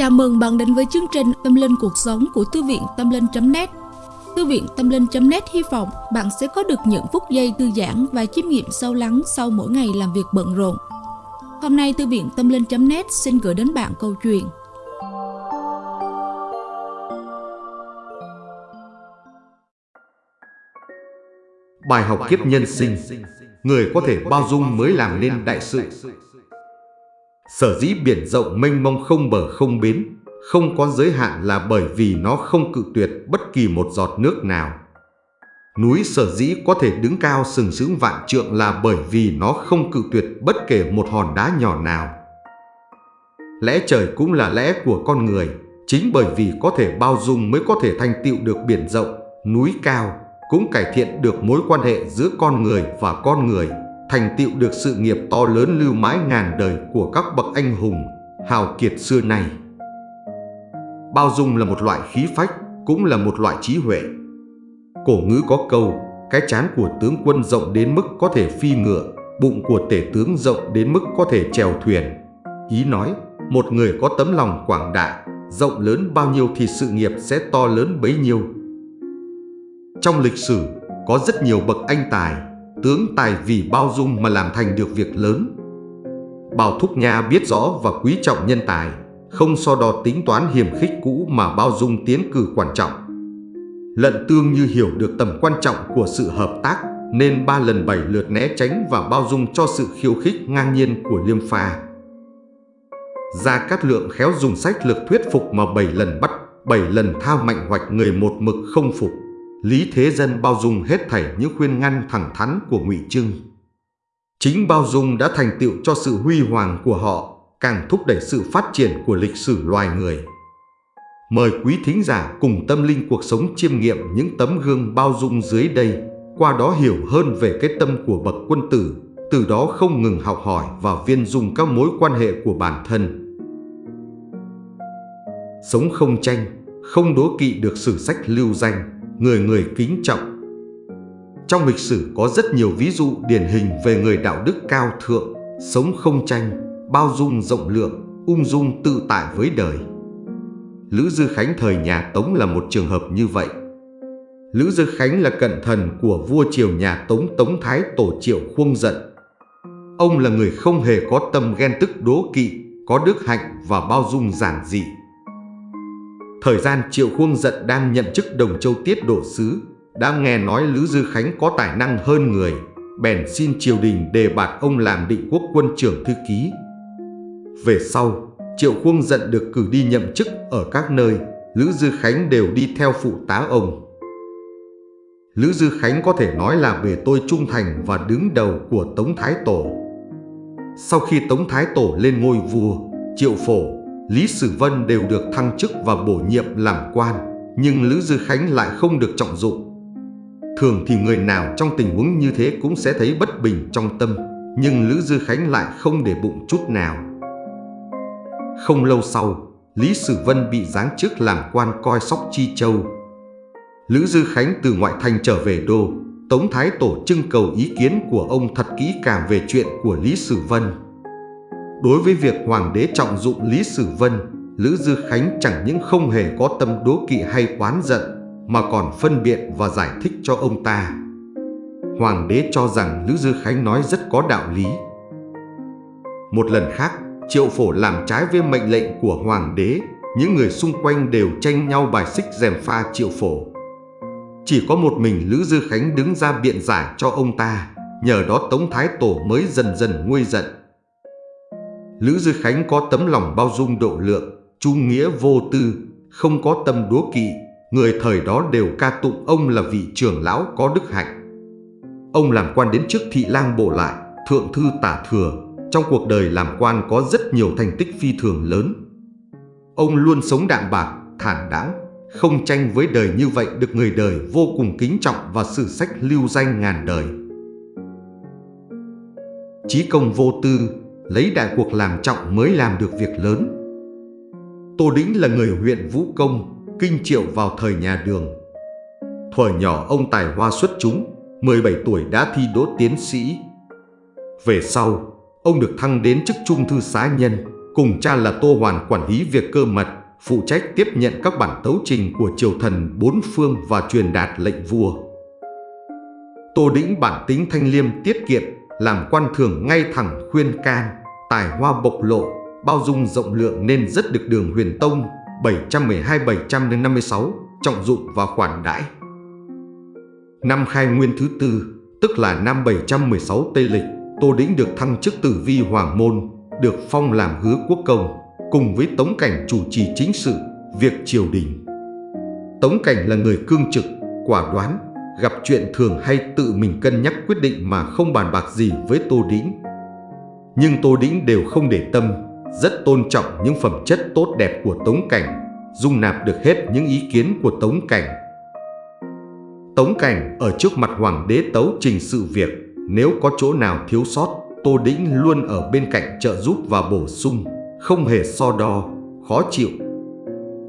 Chào mừng bạn đến với chương trình Tâm Linh Cuộc Sống của Thư viện Tâm Linh.net Thư viện Tâm Linh.net hy vọng bạn sẽ có được những phút giây thư giãn và chiêm nghiệm sâu lắng sau mỗi ngày làm việc bận rộn. Hôm nay Thư viện Tâm Linh.net xin gửi đến bạn câu chuyện. Bài học kiếp nhân sinh. Người có thể bao dung mới làm nên đại sự. Sở dĩ biển rộng mênh mông không bờ không bến, không có giới hạn là bởi vì nó không cự tuyệt bất kỳ một giọt nước nào. Núi sở dĩ có thể đứng cao sừng sững vạn trượng là bởi vì nó không cự tuyệt bất kể một hòn đá nhỏ nào. Lẽ trời cũng là lẽ của con người, chính bởi vì có thể bao dung mới có thể thành tựu được biển rộng, núi cao, cũng cải thiện được mối quan hệ giữa con người và con người thành tựu được sự nghiệp to lớn lưu mãi ngàn đời của các bậc anh hùng, hào kiệt xưa nay. Bao dung là một loại khí phách, cũng là một loại trí huệ. Cổ ngữ có câu, cái chán của tướng quân rộng đến mức có thể phi ngựa, bụng của tể tướng rộng đến mức có thể chèo thuyền. Ý nói, một người có tấm lòng quảng đại, rộng lớn bao nhiêu thì sự nghiệp sẽ to lớn bấy nhiêu. Trong lịch sử, có rất nhiều bậc anh tài, tướng tài vì bao dung mà làm thành được việc lớn. Bảo Thúc Nha biết rõ và quý trọng nhân tài, không so đo tính toán hiểm khích cũ mà bao dung tiến cử quan trọng. Lận tương như hiểu được tầm quan trọng của sự hợp tác nên ba lần bảy lượt né tránh và bao dung cho sự khiêu khích ngang nhiên của Liêm Pha. Gia Cát Lượng khéo dùng sách lực thuyết phục mà bảy lần bắt, bảy lần thao mạnh hoạch người một mực không phục. Lý Thế Dân bao dung hết thảy những khuyên ngăn thẳng thắn của Ngụy Trưng. Chính bao dung đã thành tựu cho sự huy hoàng của họ, càng thúc đẩy sự phát triển của lịch sử loài người. Mời quý thính giả cùng tâm linh cuộc sống chiêm nghiệm những tấm gương bao dung dưới đây, qua đó hiểu hơn về cái tâm của bậc quân tử, từ đó không ngừng học hỏi và viên dung các mối quan hệ của bản thân. Sống không tranh, không đố kỵ được sử sách lưu danh, người người kính trọng. Trong lịch sử có rất nhiều ví dụ điển hình về người đạo đức cao thượng, sống không tranh, bao dung rộng lượng, ung dung tự tại với đời. Lữ Dư Khánh thời nhà Tống là một trường hợp như vậy. Lữ Dư Khánh là cận thần của vua triều nhà Tống Tống Thái Tổ Triệu Khuông Giận. Ông là người không hề có tâm ghen tức đố kỵ, có đức hạnh và bao dung giản dị. Thời gian Triệu Khuông Giận đang nhận chức Đồng Châu Tiết Độ Sứ, đã nghe nói Lữ Dư Khánh có tài năng hơn người, bèn xin triều đình đề bạt ông làm định quốc quân trưởng thư ký. Về sau, Triệu Khuông Giận được cử đi nhậm chức ở các nơi, Lữ Dư Khánh đều đi theo phụ tá ông. Lữ Dư Khánh có thể nói là bề tôi trung thành và đứng đầu của Tống Thái Tổ. Sau khi Tống Thái Tổ lên ngôi vua, Triệu Phổ Lý Sử Vân đều được thăng chức và bổ nhiệm làm quan, nhưng Lữ Dư Khánh lại không được trọng dụng. Thường thì người nào trong tình huống như thế cũng sẽ thấy bất bình trong tâm, nhưng Lữ Dư Khánh lại không để bụng chút nào. Không lâu sau, Lý Sử Vân bị giáng chức làm quan coi sóc Chi Châu. Lữ Dư Khánh từ ngoại thành trở về đô, Tống Thái Tổ trưng cầu ý kiến của ông thật kỹ càng về chuyện của Lý Sử Vân. Đối với việc Hoàng đế trọng dụng Lý Sử Vân, Lữ Dư Khánh chẳng những không hề có tâm đố kỵ hay oán giận, mà còn phân biện và giải thích cho ông ta. Hoàng đế cho rằng Lữ Dư Khánh nói rất có đạo lý. Một lần khác, Triệu Phổ làm trái với mệnh lệnh của Hoàng đế, những người xung quanh đều tranh nhau bài xích dèm pha Triệu Phổ. Chỉ có một mình Lữ Dư Khánh đứng ra biện giải cho ông ta, nhờ đó Tống Thái Tổ mới dần dần nguôi giận. Lữ Dư Khánh có tấm lòng bao dung độ lượng, trung nghĩa vô tư, không có tâm đố kỵ, người thời đó đều ca tụng ông là vị trưởng lão có đức hạnh. Ông làm quan đến trước thị lang bộ lại, thượng thư tả thừa, trong cuộc đời làm quan có rất nhiều thành tích phi thường lớn. Ông luôn sống đạm bạc, thản đáng, không tranh với đời như vậy được người đời vô cùng kính trọng và sử sách lưu danh ngàn đời. Chí công vô tư, lấy đại cuộc làm trọng mới làm được việc lớn. Tô Đĩnh là người huyện Vũ Công, kinh triệu vào thời nhà đường. Thuở nhỏ ông tài hoa xuất chúng, 17 tuổi đã thi đỗ tiến sĩ. Về sau, ông được thăng đến chức trung thư xá nhân, cùng cha là Tô Hoàn quản lý việc cơ mật, phụ trách tiếp nhận các bản tấu trình của triều thần bốn phương và truyền đạt lệnh vua. Tô Đĩnh bản tính thanh liêm tiết kiệm, làm quan thường ngay thẳng khuyên can, tài hoa bộc lộ, bao dung rộng lượng nên rất được đường huyền tông 712-756 trọng dụng và khoản đãi. Năm khai nguyên thứ tư, tức là năm 716 Tây Lịch, Tô Đĩnh được thăng chức tử vi hoàng môn, được phong làm hứa quốc công, cùng với Tống Cảnh chủ trì chính sự, việc triều đình. Tống Cảnh là người cương trực, quả đoán, gặp chuyện thường hay tự mình cân nhắc quyết định mà không bàn bạc gì với Tô Đĩnh. Nhưng Tô Đĩnh đều không để tâm, rất tôn trọng những phẩm chất tốt đẹp của Tống Cảnh, dung nạp được hết những ý kiến của Tống Cảnh. Tống Cảnh ở trước mặt Hoàng đế tấu trình sự việc, nếu có chỗ nào thiếu sót, Tô Đĩnh luôn ở bên cạnh trợ giúp và bổ sung, không hề so đo, khó chịu.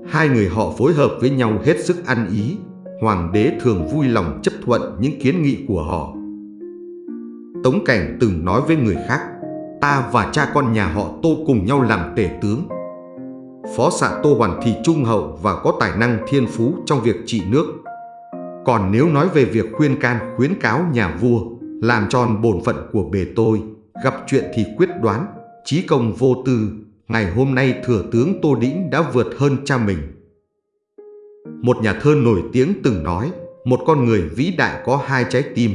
Hai người họ phối hợp với nhau hết sức ăn ý, Hoàng đế thường vui lòng chấp thuận những kiến nghị của họ. Tống Cảnh từng nói với người khác, ta và cha con nhà họ Tô cùng nhau làm tể tướng. Phó xạ Tô Hoàn thì trung hậu và có tài năng thiên phú trong việc trị nước. Còn nếu nói về việc khuyên can khuyến cáo nhà vua, làm tròn bổn phận của bề tôi, gặp chuyện thì quyết đoán, trí công vô tư, ngày hôm nay thừa tướng Tô Đĩnh đã vượt hơn cha mình. Một nhà thơ nổi tiếng từng nói, một con người vĩ đại có hai trái tim,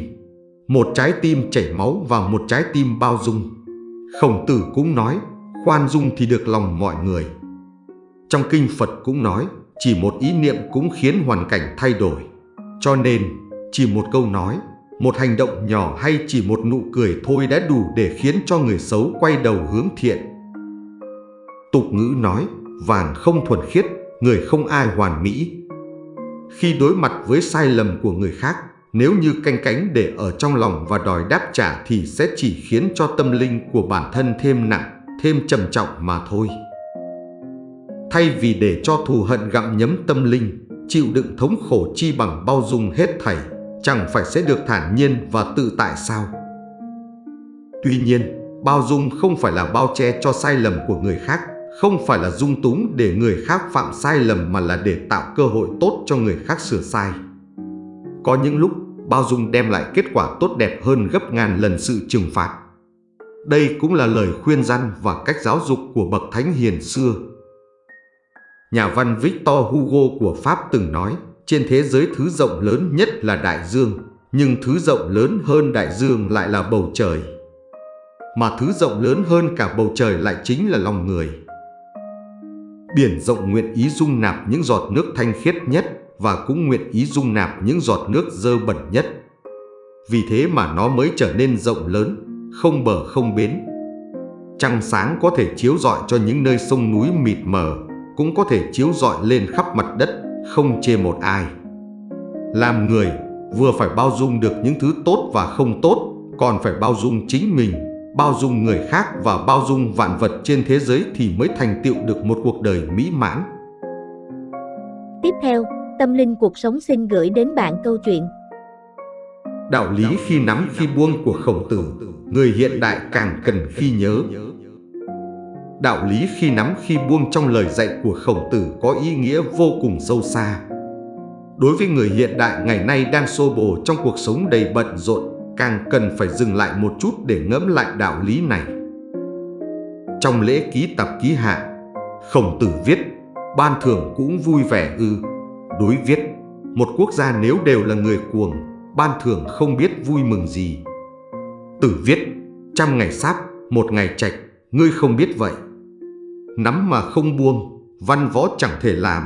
một trái tim chảy máu và một trái tim bao dung. Khổng tử cũng nói, khoan dung thì được lòng mọi người. Trong kinh Phật cũng nói, chỉ một ý niệm cũng khiến hoàn cảnh thay đổi. Cho nên, chỉ một câu nói, một hành động nhỏ hay chỉ một nụ cười thôi đã đủ để khiến cho người xấu quay đầu hướng thiện. Tục ngữ nói, vàng không thuần khiết, người không ai hoàn mỹ. Khi đối mặt với sai lầm của người khác, nếu như canh cánh để ở trong lòng và đòi đáp trả thì sẽ chỉ khiến cho tâm linh của bản thân thêm nặng, thêm trầm trọng mà thôi. Thay vì để cho thù hận gặm nhấm tâm linh, chịu đựng thống khổ chi bằng bao dung hết thảy, chẳng phải sẽ được thản nhiên và tự tại sao? Tuy nhiên, bao dung không phải là bao che cho sai lầm của người khác, không phải là dung túng để người khác phạm sai lầm mà là để tạo cơ hội tốt cho người khác sửa sai. Có những lúc bao dung đem lại kết quả tốt đẹp hơn gấp ngàn lần sự trừng phạt. Đây cũng là lời khuyên răn và cách giáo dục của bậc thánh hiền xưa. Nhà văn Victor Hugo của Pháp từng nói, trên thế giới thứ rộng lớn nhất là đại dương, nhưng thứ rộng lớn hơn đại dương lại là bầu trời. Mà thứ rộng lớn hơn cả bầu trời lại chính là lòng người. Biển rộng nguyện ý dung nạp những giọt nước thanh khiết nhất và cũng nguyện ý dung nạp những giọt nước dơ bẩn nhất. Vì thế mà nó mới trở nên rộng lớn, không bờ không bến. Trăng sáng có thể chiếu rọi cho những nơi sông núi mịt mờ, cũng có thể chiếu rọi lên khắp mặt đất, không chê một ai. Làm người, vừa phải bao dung được những thứ tốt và không tốt, còn phải bao dung chính mình, bao dung người khác và bao dung vạn vật trên thế giới thì mới thành tựu được một cuộc đời mỹ mãn. Tiếp theo, Tâm linh cuộc sống xin gửi đến bạn câu chuyện Đạo lý khi nắm khi buông của khổng tử, người hiện đại càng cần khi nhớ. Đạo lý khi nắm khi buông trong lời dạy của khổng tử có ý nghĩa vô cùng sâu xa. Đối với người hiện đại ngày nay đang xô bồ trong cuộc sống đầy bận rộn, càng cần phải dừng lại một chút để ngẫm lại đạo lý này. Trong lễ ký tập ký hạ, khổng tử viết, ban thưởng cũng vui vẻ ư, Đối viết, một quốc gia nếu đều là người cuồng, ban thường không biết vui mừng gì. Tử viết, trăm ngày sáp, một ngày trạch, ngươi không biết vậy. Nắm mà không buông, văn võ chẳng thể làm.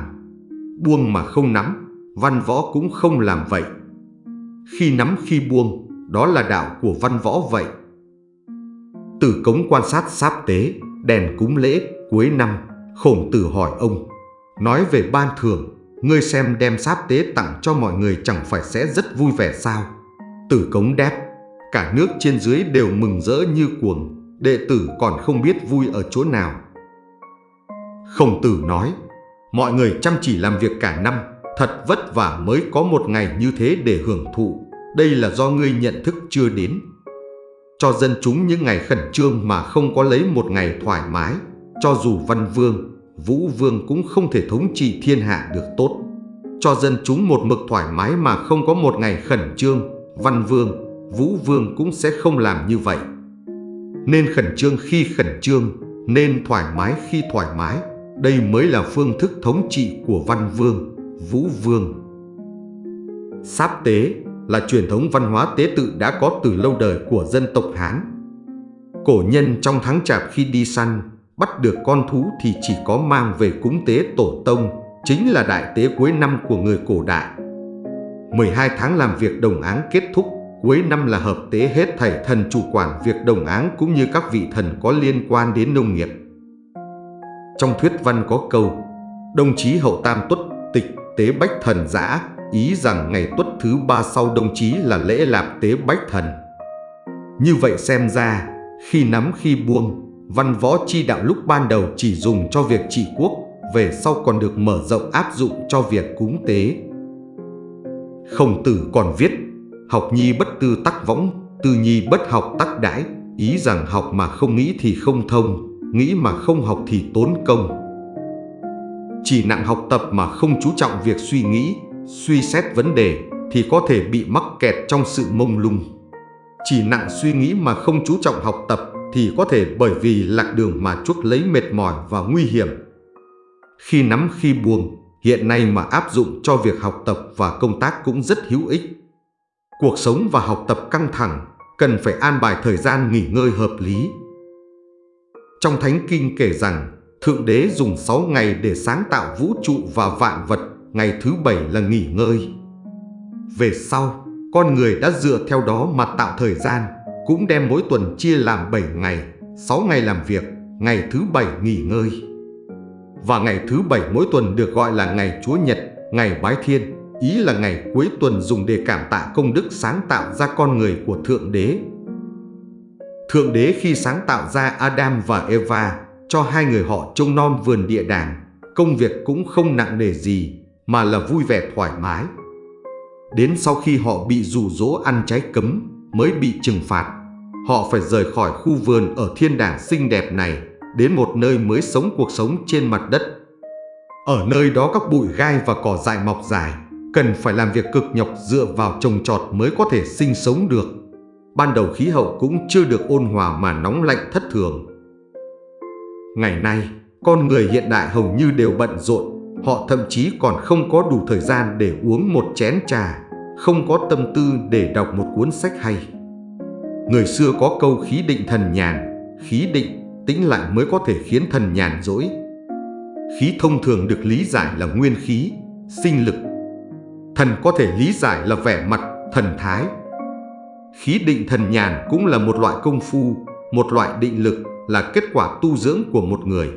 Buông mà không nắm, văn võ cũng không làm vậy. Khi nắm khi buông, đó là đạo của văn võ vậy. Tử cống quan sát sáp tế, đèn cúng lễ, cuối năm, khổng tử hỏi ông, nói về ban thường Ngươi xem đem sáp tế tặng cho mọi người chẳng phải sẽ rất vui vẻ sao? Tử cống đáp, cả nước trên dưới đều mừng rỡ như cuồng, đệ tử còn không biết vui ở chỗ nào. Khổng tử nói, mọi người chăm chỉ làm việc cả năm, thật vất vả mới có một ngày như thế để hưởng thụ. Đây là do ngươi nhận thức chưa đến. Cho dân chúng những ngày khẩn trương mà không có lấy một ngày thoải mái, cho dù văn vương, vũ vương cũng không thể thống trị thiên hạ được tốt. Cho dân chúng một mực thoải mái mà không có một ngày khẩn trương, văn vương, vũ vương cũng sẽ không làm như vậy. Nên khẩn trương khi khẩn trương, nên thoải mái khi thoải mái. Đây mới là phương thức thống trị của văn vương, vũ vương. Sáp tế là truyền thống văn hóa tế tự đã có từ lâu đời của dân tộc Hán. Cổ nhân trong tháng chạp khi đi săn, bắt được con thú thì chỉ có mang về cúng tế tổ tông, chính là đại tế cuối năm của người cổ đại. 12 tháng làm việc đồng áng kết thúc, cuối năm là hợp tế hết thảy thần chủ quản việc đồng áng cũng như các vị thần có liên quan đến nông nghiệp. Trong thuyết văn có câu, đồng chí hậu tam tuất tịch tế bách thần giã, ý rằng ngày tuất thứ ba sau đồng chí là lễ lạp tế bách thần. Như vậy xem ra, khi nắm khi buông, văn võ chi đạo lúc ban đầu chỉ dùng cho việc trị quốc, về sau còn được mở rộng áp dụng cho việc cúng tế. Khổng tử còn viết, học nhi bất tư tắc võng, tư nhi bất học tắc đãi, ý rằng học mà không nghĩ thì không thông, nghĩ mà không học thì tốn công. Chỉ nặng học tập mà không chú trọng việc suy nghĩ, suy xét vấn đề thì có thể bị mắc kẹt trong sự mông lung. Chỉ nặng suy nghĩ mà không chú trọng học tập thì có thể bởi vì lạc đường mà chuốc lấy mệt mỏi và nguy hiểm. Khi nắm khi buông, hiện nay mà áp dụng cho việc học tập và công tác cũng rất hữu ích. Cuộc sống và học tập căng thẳng, cần phải an bài thời gian nghỉ ngơi hợp lý. Trong Thánh Kinh kể rằng, Thượng Đế dùng 6 ngày để sáng tạo vũ trụ và vạn vật, ngày thứ bảy là nghỉ ngơi. Về sau, con người đã dựa theo đó mà tạo thời gian, cũng đem mỗi tuần chia làm 7 ngày, 6 ngày làm việc, ngày thứ bảy nghỉ ngơi. Và ngày thứ bảy mỗi tuần được gọi là ngày Chúa Nhật, ngày Bái Thiên, ý là ngày cuối tuần dùng để cảm tạ công đức sáng tạo ra con người của Thượng Đế. Thượng Đế khi sáng tạo ra Adam và Eva, cho hai người họ trông non vườn địa đàng, công việc cũng không nặng nề gì, mà là vui vẻ thoải mái. Đến sau khi họ bị rủ rỗ ăn trái cấm, mới bị trừng phạt. Họ phải rời khỏi khu vườn ở thiên đàng xinh đẹp này, đến một nơi mới sống cuộc sống trên mặt đất. Ở nơi đó các bụi gai và cỏ dại mọc dài, cần phải làm việc cực nhọc dựa vào trồng trọt mới có thể sinh sống được. Ban đầu khí hậu cũng chưa được ôn hòa mà nóng lạnh thất thường. Ngày nay, con người hiện đại hầu như đều bận rộn, họ thậm chí còn không có đủ thời gian để uống một chén trà, không có tâm tư để đọc một cuốn sách hay. Người xưa có câu khí định thần nhàn, khí định, tĩnh lặng mới có thể khiến thần nhàn dỗi. Khí thông thường được lý giải là nguyên khí, sinh lực. Thần có thể lý giải là vẻ mặt, thần thái. Khí định thần nhàn cũng là một loại công phu, một loại định lực là kết quả tu dưỡng của một người.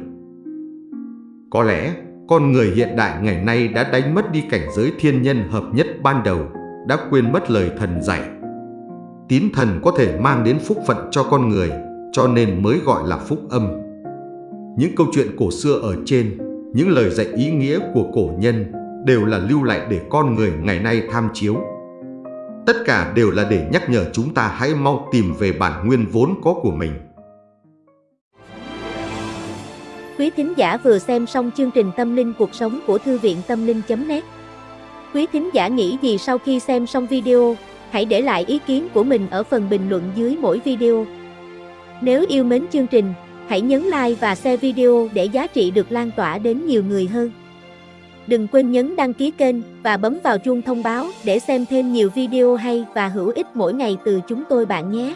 Có lẽ, con người hiện đại ngày nay đã đánh mất đi cảnh giới thiên nhân hợp nhất ban đầu, đã quên mất lời thần dạy. Tín thần có thể mang đến phúc phận cho con người, cho nên mới gọi là phúc âm. Những câu chuyện cổ xưa ở trên, những lời dạy ý nghĩa của cổ nhân đều là lưu lại để con người ngày nay tham chiếu. Tất cả đều là để nhắc nhở chúng ta hãy mau tìm về bản nguyên vốn có của mình. Quý thính giả vừa xem xong chương trình Tâm linh cuộc sống của Thư viện Tâm linh.net Quý thính giả nghĩ gì sau khi xem xong video, hãy để lại ý kiến của mình ở phần bình luận dưới mỗi video. Nếu yêu mến chương trình, hãy nhấn like và share video để giá trị được lan tỏa đến nhiều người hơn. Đừng quên nhấn đăng ký kênh và bấm vào chuông thông báo để xem thêm nhiều video hay và hữu ích mỗi ngày từ chúng tôi bạn nhé.